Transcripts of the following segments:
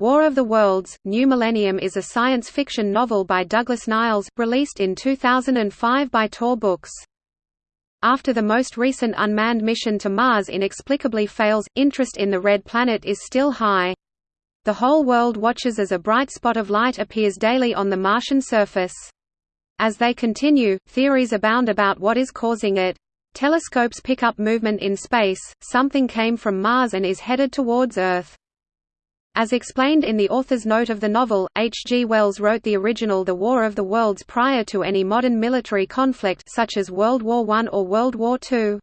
War of the Worlds, New Millennium is a science fiction novel by Douglas Niles, released in 2005 by Tor Books. After the most recent unmanned mission to Mars inexplicably fails, interest in the Red Planet is still high. The whole world watches as a bright spot of light appears daily on the Martian surface. As they continue, theories abound about what is causing it. Telescopes pick up movement in space, something came from Mars and is headed towards Earth. As explained in the author's note of the novel, H. G. Wells wrote the original The War of the Worlds prior to any modern military conflict such as World War I or World War II.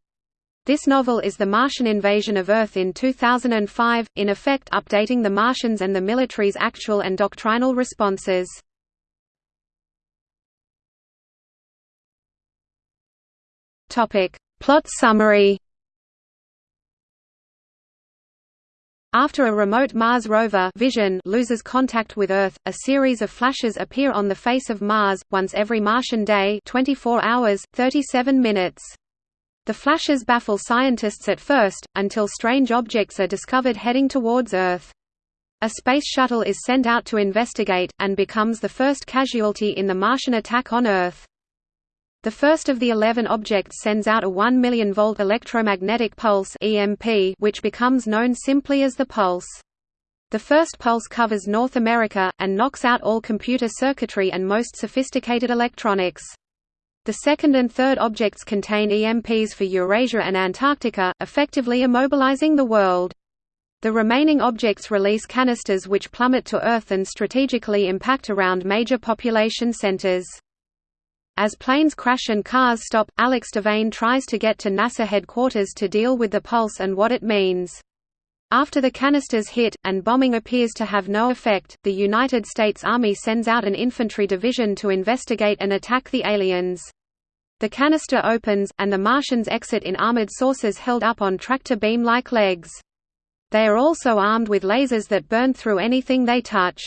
This novel is the Martian invasion of Earth in 2005, in effect updating the Martians and the military's actual and doctrinal responses. Plot summary After a remote Mars rover Vision loses contact with Earth, a series of flashes appear on the face of Mars, once every Martian day 24 hours, 37 minutes. The flashes baffle scientists at first, until strange objects are discovered heading towards Earth. A space shuttle is sent out to investigate, and becomes the first casualty in the Martian attack on Earth. The first of the 11 objects sends out a 1 million volt electromagnetic pulse (EMP), which becomes known simply as the pulse. The first pulse covers North America, and knocks out all computer circuitry and most sophisticated electronics. The second and third objects contain EMPs for Eurasia and Antarctica, effectively immobilizing the world. The remaining objects release canisters which plummet to Earth and strategically impact around major population centers. As planes crash and cars stop, Alex Devane tries to get to NASA headquarters to deal with the pulse and what it means. After the canisters hit, and bombing appears to have no effect, the United States Army sends out an infantry division to investigate and attack the aliens. The canister opens, and the Martians exit in armored saucers held up on tractor beam-like legs. They are also armed with lasers that burn through anything they touch.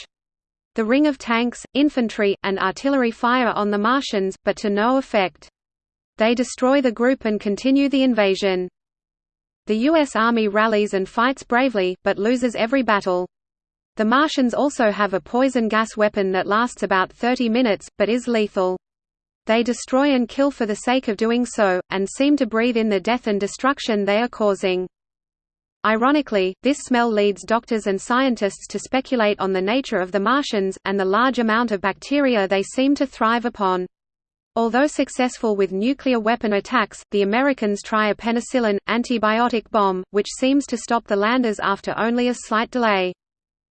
The ring of tanks, infantry, and artillery fire on the Martians, but to no effect. They destroy the group and continue the invasion. The U.S. Army rallies and fights bravely, but loses every battle. The Martians also have a poison gas weapon that lasts about 30 minutes, but is lethal. They destroy and kill for the sake of doing so, and seem to breathe in the death and destruction they are causing. Ironically, this smell leads doctors and scientists to speculate on the nature of the Martians, and the large amount of bacteria they seem to thrive upon. Although successful with nuclear weapon attacks, the Americans try a penicillin, antibiotic bomb, which seems to stop the landers after only a slight delay.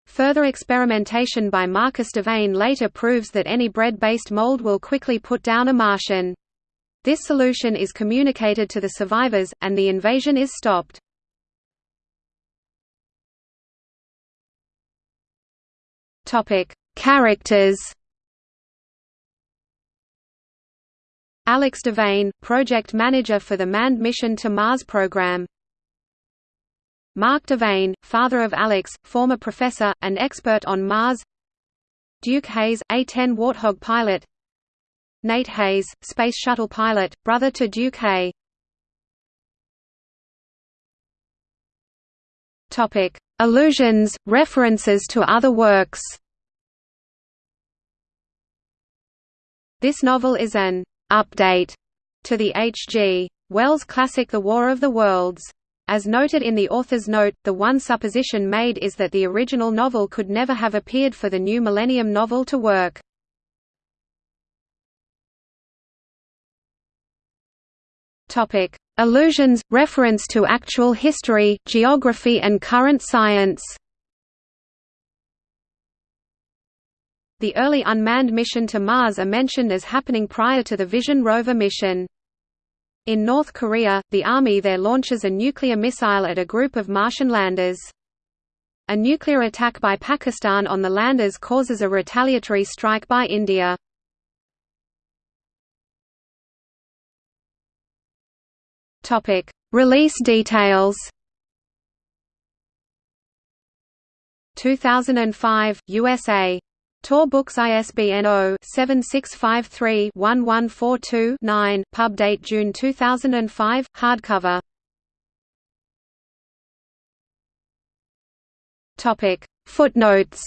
Further experimentation by Marcus Devane later proves that any bread-based mold will quickly put down a Martian. This solution is communicated to the survivors, and the invasion is stopped. Topic: Characters. Alex Devane, project manager for the manned mission to Mars program. Mark Devane, father of Alex, former professor, and expert on Mars. Duke Hayes, A-10 Warthog pilot. Nate Hayes, Space Shuttle pilot, brother to Duke Hay. Topic: Allusions, references to other works. This novel is an update to the H.G. Wells classic The War of the Worlds. As noted in the author's note, the one supposition made is that the original novel could never have appeared for the new Millennium novel to work. Topic: Allusions, reference to actual history, geography and current science. The early unmanned mission to Mars are mentioned as happening prior to the Vision rover mission. In North Korea, the army there launches a nuclear missile at a group of Martian landers. A nuclear attack by Pakistan on the landers causes a retaliatory strike by India. Topic: Release details. 2005 USA Tor Books ISBN 0-7653-1142-9, pub date June 2005, hardcover. Topic. Footnotes